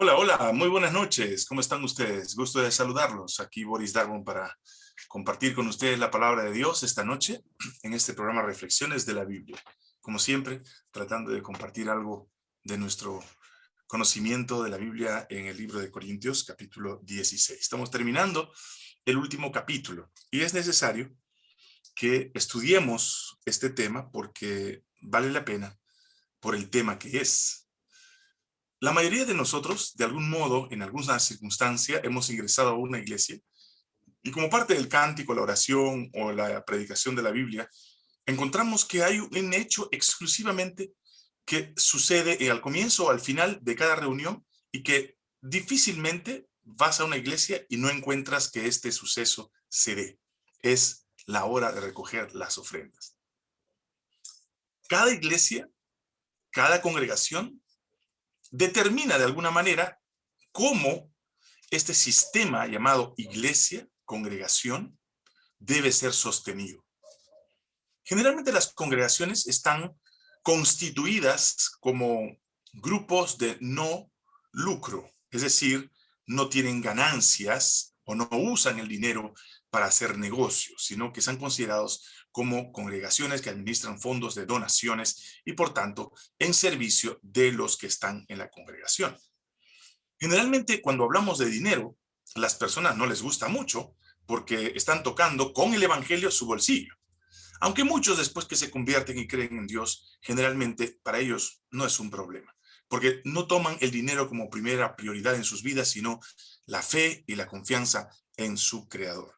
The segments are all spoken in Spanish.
Hola, hola, muy buenas noches. ¿Cómo están ustedes? Gusto de saludarlos. Aquí Boris Darwin para compartir con ustedes la palabra de Dios esta noche en este programa Reflexiones de la Biblia. Como siempre, tratando de compartir algo de nuestro conocimiento de la Biblia en el libro de Corintios, capítulo 16. Estamos terminando el último capítulo y es necesario que estudiemos este tema porque vale la pena por el tema que es. La mayoría de nosotros, de algún modo, en alguna circunstancia, hemos ingresado a una iglesia y como parte del cántico, la oración o la predicación de la Biblia, encontramos que hay un hecho exclusivamente que sucede al comienzo o al final de cada reunión y que difícilmente vas a una iglesia y no encuentras que este suceso se dé. Es la hora de recoger las ofrendas. Cada iglesia, cada congregación determina de alguna manera cómo este sistema llamado iglesia, congregación, debe ser sostenido. Generalmente las congregaciones están constituidas como grupos de no lucro, es decir, no tienen ganancias o no usan el dinero para hacer negocios, sino que son considerados como congregaciones que administran fondos de donaciones y por tanto en servicio de los que están en la congregación. Generalmente cuando hablamos de dinero, las personas no les gusta mucho porque están tocando con el evangelio su bolsillo. Aunque muchos después que se convierten y creen en Dios, generalmente para ellos no es un problema, porque no toman el dinero como primera prioridad en sus vidas, sino la fe y la confianza en su Creador.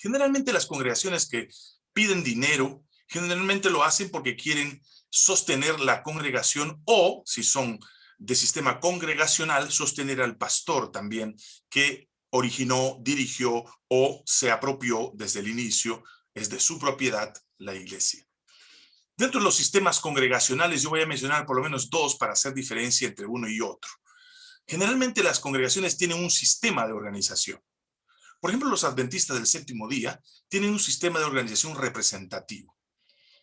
Generalmente las congregaciones que piden dinero, generalmente lo hacen porque quieren sostener la congregación o, si son de sistema congregacional, sostener al pastor también que originó, dirigió o se apropió desde el inicio, es de su propiedad, la iglesia. Dentro de los sistemas congregacionales yo voy a mencionar por lo menos dos para hacer diferencia entre uno y otro. Generalmente las congregaciones tienen un sistema de organización. Por ejemplo, los adventistas del séptimo día tienen un sistema de organización representativo.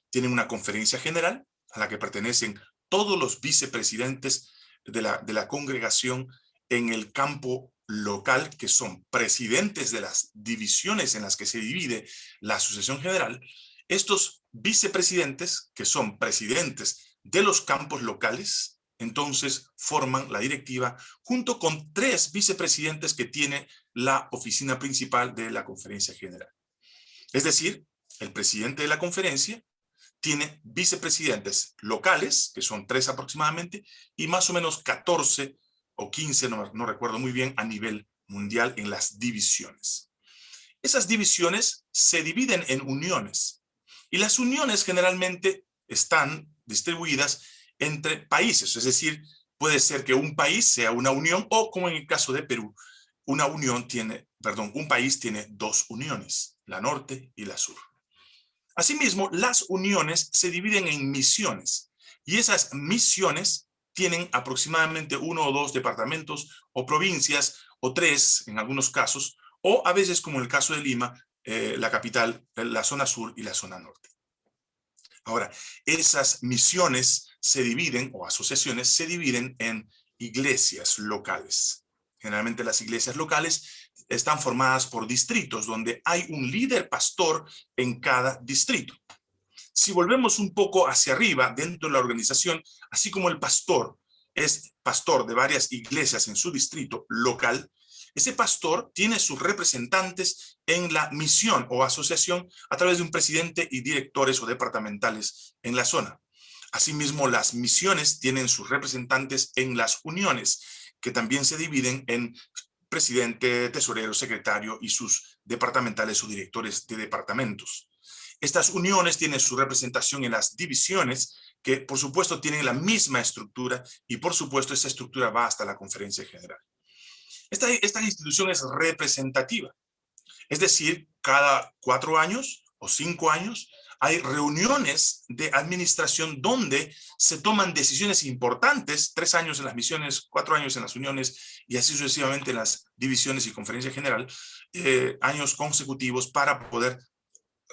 Tienen una conferencia general a la que pertenecen todos los vicepresidentes de la, de la congregación en el campo local, que son presidentes de las divisiones en las que se divide la asociación general. Estos vicepresidentes, que son presidentes de los campos locales, entonces forman la directiva junto con tres vicepresidentes que tiene la oficina principal de la conferencia general. Es decir, el presidente de la conferencia tiene vicepresidentes locales, que son tres aproximadamente, y más o menos 14 o 15, no, no recuerdo muy bien, a nivel mundial en las divisiones. Esas divisiones se dividen en uniones, y las uniones generalmente están distribuidas entre países, es decir, puede ser que un país sea una unión o como en el caso de Perú, una unión tiene, perdón, un país tiene dos uniones, la norte y la sur. Asimismo, las uniones se dividen en misiones y esas misiones tienen aproximadamente uno o dos departamentos o provincias o tres en algunos casos o a veces como en el caso de Lima, eh, la capital, la zona sur y la zona norte. Ahora, esas misiones se dividen, o asociaciones, se dividen en iglesias locales. Generalmente las iglesias locales están formadas por distritos, donde hay un líder pastor en cada distrito. Si volvemos un poco hacia arriba, dentro de la organización, así como el pastor es pastor de varias iglesias en su distrito local, ese pastor tiene sus representantes en la misión o asociación a través de un presidente y directores o departamentales en la zona. Asimismo, las misiones tienen sus representantes en las uniones, que también se dividen en presidente, tesorero, secretario y sus departamentales o directores de departamentos. Estas uniones tienen su representación en las divisiones, que por supuesto tienen la misma estructura y por supuesto esa estructura va hasta la conferencia general. Esta, esta institución es representativa. Es decir, cada cuatro años o cinco años hay reuniones de administración donde se toman decisiones importantes, tres años en las misiones, cuatro años en las uniones y así sucesivamente en las divisiones y conferencia general, eh, años consecutivos para poder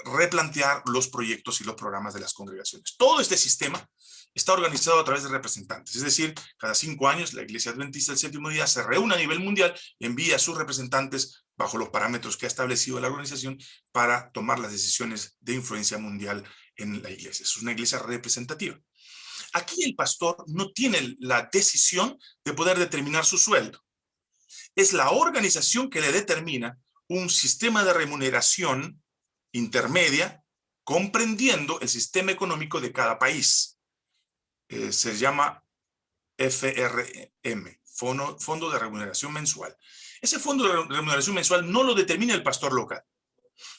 replantear los proyectos y los programas de las congregaciones. Todo este sistema está organizado a través de representantes, es decir, cada cinco años la Iglesia Adventista del Séptimo Día se reúne a nivel mundial y envía a sus representantes bajo los parámetros que ha establecido la organización para tomar las decisiones de influencia mundial en la iglesia. Es una iglesia representativa. Aquí el pastor no tiene la decisión de poder determinar su sueldo. Es la organización que le determina un sistema de remuneración intermedia comprendiendo el sistema económico de cada país. Eh, se llama FRM, Fondo, Fondo de Remuneración Mensual. Ese fondo de remuneración mensual no lo determina el pastor local.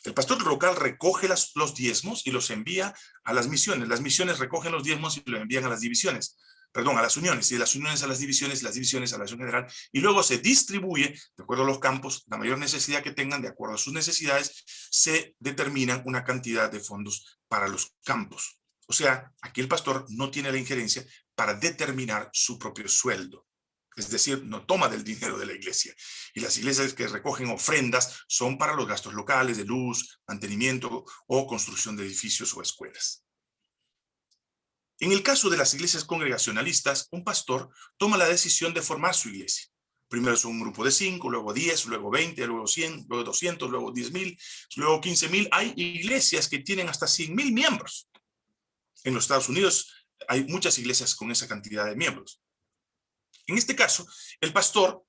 El pastor local recoge los diezmos y los envía a las misiones. Las misiones recogen los diezmos y los envían a las divisiones perdón, a las uniones, y de las uniones a las divisiones, las divisiones a la acción general, y luego se distribuye, de acuerdo a los campos, la mayor necesidad que tengan, de acuerdo a sus necesidades, se determinan una cantidad de fondos para los campos. O sea, aquí el pastor no tiene la injerencia para determinar su propio sueldo. Es decir, no toma del dinero de la iglesia. Y las iglesias que recogen ofrendas son para los gastos locales de luz, mantenimiento o construcción de edificios o escuelas. En el caso de las iglesias congregacionalistas, un pastor toma la decisión de formar su iglesia. Primero es un grupo de cinco, luego diez, luego veinte, luego cien, luego doscientos, luego diez mil, luego quince mil. Hay iglesias que tienen hasta cien mil miembros. En los Estados Unidos hay muchas iglesias con esa cantidad de miembros. En este caso, el pastor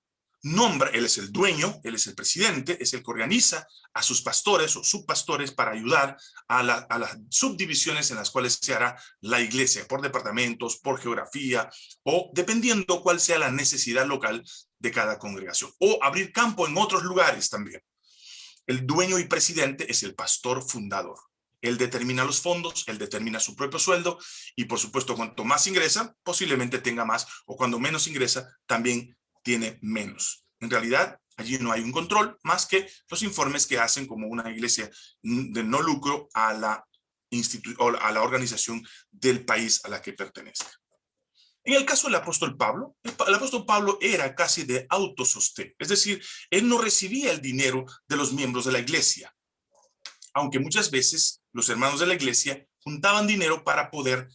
nombra, él es el dueño, él es el presidente, es el que organiza a sus pastores o subpastores para ayudar a, las subdivisiones en las cuales se hará la iglesia, por departamentos, por geografía, o dependiendo cuál sea la necesidad local de cada congregación, o abrir campo en otros lugares también. El dueño y presidente es el pastor fundador. Él determina los fondos, él determina su propio sueldo y por supuesto cuanto más ingresa, posiblemente tenga más o cuando menos ingresa, también tiene menos. En realidad, allí no hay un control más que los informes que hacen como una iglesia de no lucro a la, a la organización del país a la que pertenece. En el caso del apóstol Pablo, el, apóstol Pablo era casi de autosostén, es decir, él no recibía el dinero de los miembros de la iglesia, aunque muchas veces los hermanos de la iglesia juntaban dinero para poder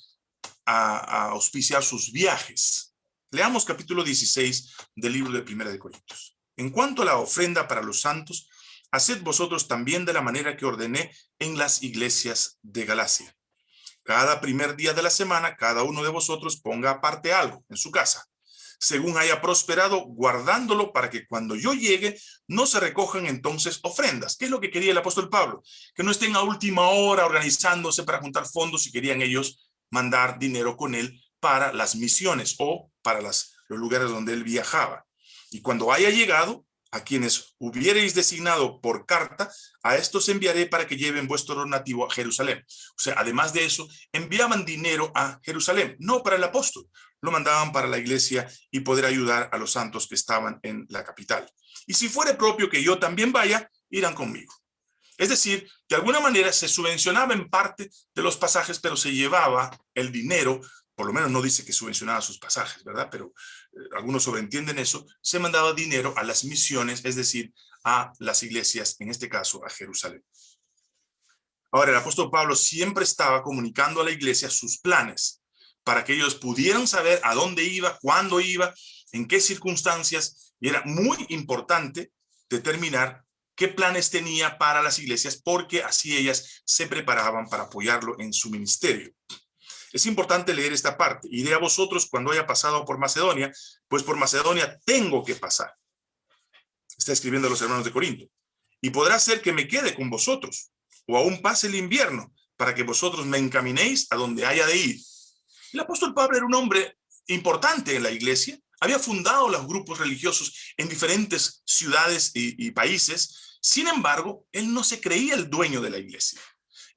auspiciar sus viajes. Leamos capítulo 16 del libro de Primera de Corintios. En cuanto a la ofrenda para los santos, haced vosotros también de la manera que ordené en las iglesias de Galacia. Cada primer día de la semana, cada uno de vosotros ponga aparte algo en su casa, según haya prosperado, guardándolo para que cuando yo llegue no se recojan entonces ofrendas. ¿Qué es lo que quería el apóstol Pablo? Que no estén a última hora organizándose para juntar fondos si querían ellos mandar dinero con él para las misiones o para las, los lugares donde él viajaba. Y cuando haya llegado, a quienes hubierais designado por carta, a estos enviaré para que lleven vuestro donativo a Jerusalén. O sea, además de eso, enviaban dinero a Jerusalén, no para el apóstol, lo mandaban para la iglesia y poder ayudar a los santos que estaban en la capital. Y si fuere propio que yo también vaya, irán conmigo. Es decir, de alguna manera se subvencionaba en parte de los pasajes, pero se llevaba el dinero por lo menos no dice que subvencionaba sus pasajes, ¿verdad? Pero eh, algunos sobreentienden eso, se mandaba dinero a las misiones, es decir, a las iglesias, en este caso a Jerusalén. Ahora, el apóstol Pablo siempre estaba comunicando a la iglesia sus planes, para que ellos pudieran saber a dónde iba, cuándo iba, en qué circunstancias, y era muy importante determinar qué planes tenía para las iglesias, porque así ellas se preparaban para apoyarlo en su ministerio. Es importante leer esta parte. Iré a vosotros cuando haya pasado por Macedonia, pues por Macedonia tengo que pasar. Está escribiendo a los hermanos de Corinto. Y podrá ser que me quede con vosotros, o aún pase el invierno, para que vosotros me encaminéis a donde haya de ir. El apóstol Pablo era un hombre importante en la iglesia, había fundado los grupos religiosos en diferentes ciudades y, y países, sin embargo, él no se creía el dueño de la iglesia.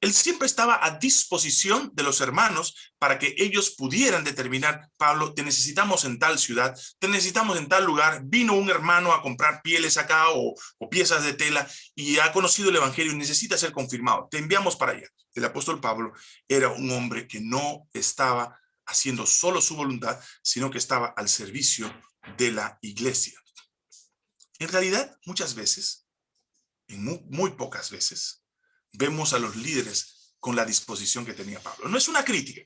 Él siempre estaba a disposición de los hermanos para que ellos pudieran determinar, Pablo, te necesitamos en tal ciudad, te necesitamos en tal lugar, vino un hermano a comprar pieles acá o, piezas de tela y ha conocido el evangelio y necesita ser confirmado, te enviamos para allá. El apóstol Pablo era un hombre que no estaba haciendo solo su voluntad, sino que estaba al servicio de la iglesia. En realidad, muchas veces, y muy pocas veces, vemos a los líderes con la disposición que tenía Pablo. No es una crítica,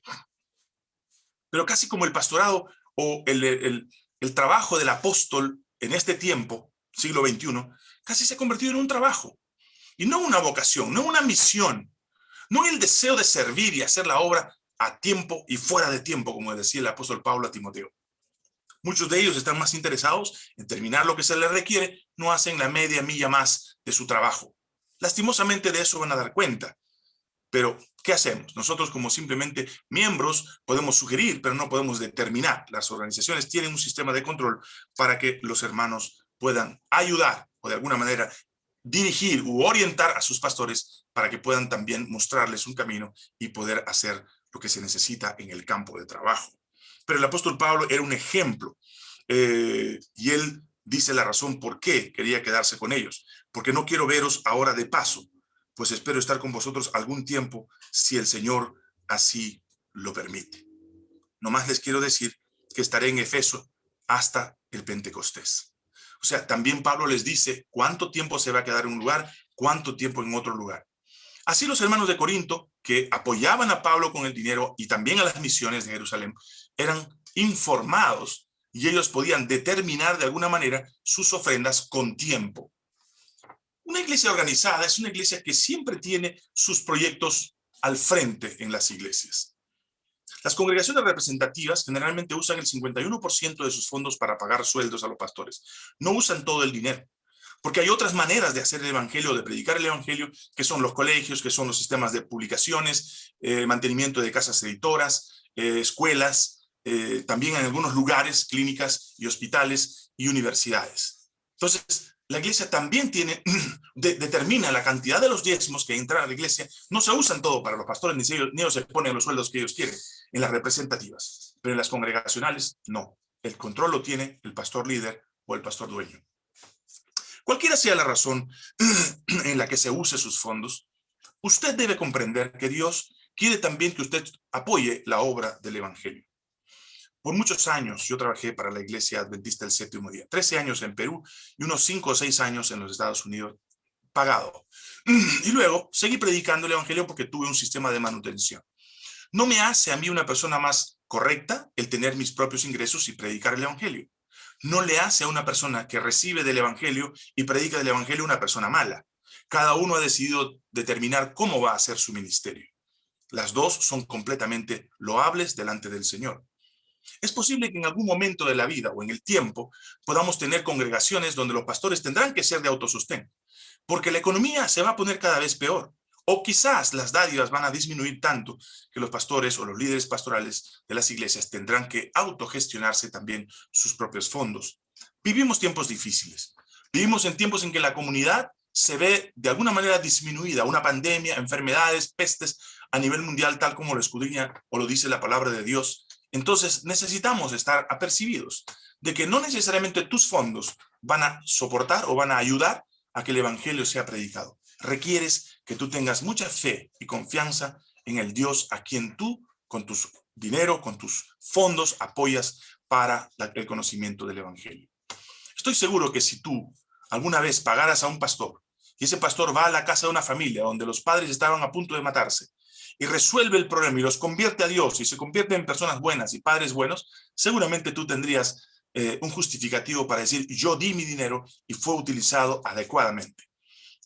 pero casi como el pastorado o el, el trabajo del apóstol en este tiempo, siglo XXI, casi se ha convertido en un trabajo. Y no una vocación, no una misión, no el deseo de servir y hacer la obra a tiempo y fuera de tiempo, como decía el apóstol Pablo a Timoteo. Muchos de ellos están más interesados en terminar lo que se les requiere, no hacen la media milla más de su trabajo. Lastimosamente de eso van a dar cuenta. Pero, ¿qué hacemos? Nosotros como simplemente miembros podemos sugerir, pero no podemos determinar. Las organizaciones tienen un sistema de control para que los hermanos puedan ayudar o de alguna manera dirigir u orientar a sus pastores para que puedan también mostrarles un camino y poder hacer lo que se necesita en el campo de trabajo. Pero el apóstol Pablo era un ejemplo eh, y él dice la razón por qué quería quedarse con ellos. Porque no quiero veros ahora de paso, pues espero estar con vosotros algún tiempo si el Señor así lo permite. Nomás les quiero decir que estaré en Efeso hasta el Pentecostés. O sea, también Pablo les dice cuánto tiempo se va a quedar en un lugar, cuánto tiempo en otro lugar. Así los hermanos de Corinto, que apoyaban a Pablo con el dinero y también a las misiones de Jerusalén, eran informados y ellos podían determinar de alguna manera sus ofrendas con tiempo. Una iglesia organizada es una iglesia que siempre tiene sus proyectos al frente en las iglesias. Las congregaciones representativas generalmente usan el 51% de sus fondos para pagar sueldos a los pastores. No usan todo el dinero, porque hay otras maneras de hacer el evangelio, de predicar el evangelio, que son los colegios, que son los sistemas de publicaciones, eh, mantenimiento de casas editoras, eh, escuelas, eh, también en algunos lugares, clínicas y hospitales y universidades. Entonces, la iglesia también tiene, determina la cantidad de los diezmos que entran a la iglesia. No se usan todo para los pastores, ni ellos, ni ellos se ponen los sueldos que ellos quieren en las representativas, pero en las congregacionales no. El control lo tiene el pastor líder o el pastor dueño. Cualquiera sea la razón en la que se use sus fondos, usted debe comprender que Dios quiere también que usted apoye la obra del Evangelio. Por muchos años yo trabajé para la Iglesia Adventista del Séptimo Día, 13 años en Perú y unos 5 o 6 años en los Estados Unidos pagado. Y luego seguí predicando el Evangelio porque tuve un sistema de manutención. No me hace a mí una persona más correcta el tener mis propios ingresos y predicar el Evangelio. No le hace a una persona que recibe del Evangelio y predica del Evangelio una persona mala. Cada uno ha decidido determinar cómo va a hacer su ministerio. Las dos son completamente loables delante del Señor. Es posible que en algún momento de la vida o en el tiempo podamos tener congregaciones donde los pastores tendrán que ser de autosostén, porque la economía se va a poner cada vez peor. O quizás las dádivas van a disminuir tanto que los pastores o los líderes pastorales de las iglesias tendrán que autogestionarse también sus propios fondos. Vivimos tiempos difíciles. Vivimos en tiempos en que la comunidad se ve de alguna manera disminuida, una pandemia, enfermedades, pestes a nivel mundial, tal como lo escudriña o lo dice la palabra de Dios. Entonces necesitamos estar apercibidos de que no necesariamente tus fondos van a soportar o van a ayudar a que el evangelio sea predicado. Requieres que tú tengas mucha fe y confianza en el Dios a quien tú, con tus dinero, con tus fondos, apoyas para el conocimiento del evangelio. Estoy seguro que si tú alguna vez pagaras a un pastor y ese pastor va a la casa de una familia donde los padres estaban a punto de matarse y resuelve el problema y los convierte a Dios y se convierte en personas buenas y padres buenos, seguramente tú tendrías eh, un justificativo para decir yo di mi dinero y fue utilizado adecuadamente.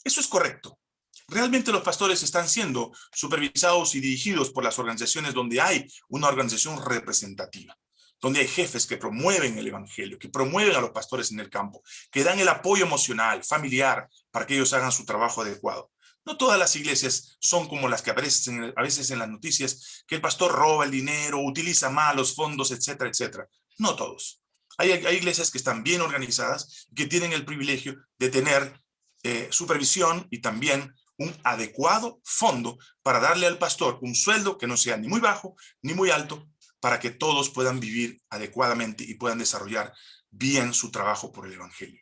Eso es correcto. Realmente los pastores están siendo supervisados y dirigidos por las organizaciones donde hay una organización representativa, donde hay jefes que promueven el evangelio, que promueven a los pastores en el campo, que dan el apoyo emocional, familiar, para que ellos hagan su trabajo adecuado. No todas las iglesias son como las que aparecen a veces en las noticias, que el pastor roba el dinero, utiliza mal los fondos, etcétera, etcétera. No todos. Hay, iglesias que están bien organizadas, que tienen el privilegio de tener eh, supervisión y también un adecuado fondo para darle al pastor un sueldo que no sea ni muy bajo ni muy alto para que todos puedan vivir adecuadamente y puedan desarrollar bien su trabajo por el evangelio.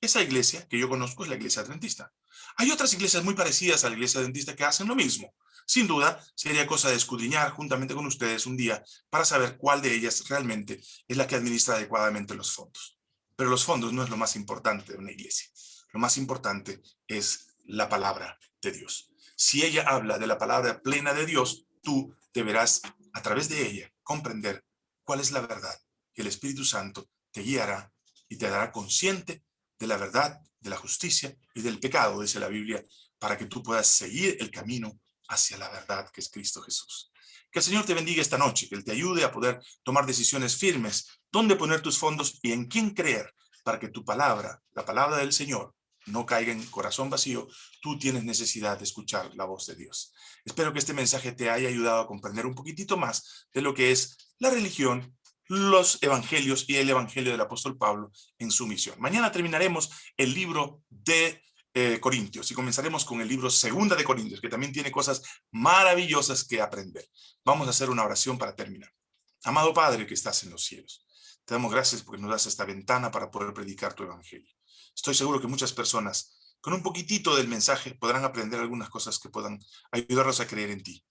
Esa iglesia que yo conozco es la iglesia adventista. Hay otras iglesias muy parecidas a la iglesia adventista que hacen lo mismo. Sin duda, sería cosa de escudriñar juntamente con ustedes un día para saber cuál de ellas realmente es la que administra adecuadamente los fondos. Pero los fondos no es lo más importante de una iglesia. Lo más importante es la palabra de Dios. Si ella habla de la palabra plena de Dios, tú deberás, a través de ella, comprender cuál es la verdad. Y el Espíritu Santo te guiará y te dará consciente de la verdad, de la justicia y del pecado, dice la Biblia, para que tú puedas seguir el camino hacia la verdad que es Cristo Jesús. Que el Señor te bendiga esta noche, que Él te ayude a poder tomar decisiones firmes, dónde poner tus fondos y en quién creer, para que tu palabra, la palabra del Señor, no caiga en corazón vacío, tú tienes necesidad de escuchar la voz de Dios. Espero que este mensaje te haya ayudado a comprender un poquitito más de lo que es la religión, los evangelios y el evangelio del apóstol Pablo en su misión. Mañana terminaremos el libro de eh, Corintios y comenzaremos con el libro Segunda de Corintios, que también tiene cosas maravillosas que aprender. Vamos a hacer una oración para terminar. Amado Padre que estás en los cielos, te damos gracias porque nos das esta ventana para poder predicar tu evangelio. Estoy seguro que muchas personas con un poquitito del mensaje podrán aprender algunas cosas que puedan ayudarnos a creer en ti.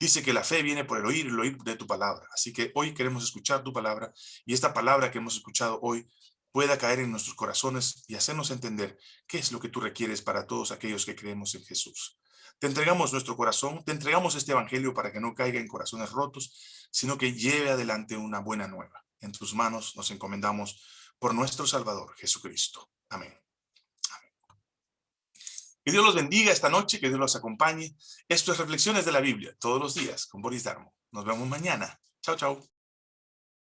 Dice que la fe viene por el oír el oír de tu palabra. Así que hoy queremos escuchar tu palabra y esta palabra que hemos escuchado hoy pueda caer en nuestros corazones y hacernos entender qué es lo que tú requieres para todos aquellos que creemos en Jesús. Te entregamos nuestro corazón, te entregamos este evangelio para que no caiga en corazones rotos, sino que lleve adelante una buena nueva. En tus manos nos encomendamos por nuestro Salvador, Jesucristo. Amén. Que Dios los bendiga esta noche, que Dios los acompañe. Esto es Reflexiones de la Biblia, todos los días, con Boris Darmo. Nos vemos mañana. Chao, chao.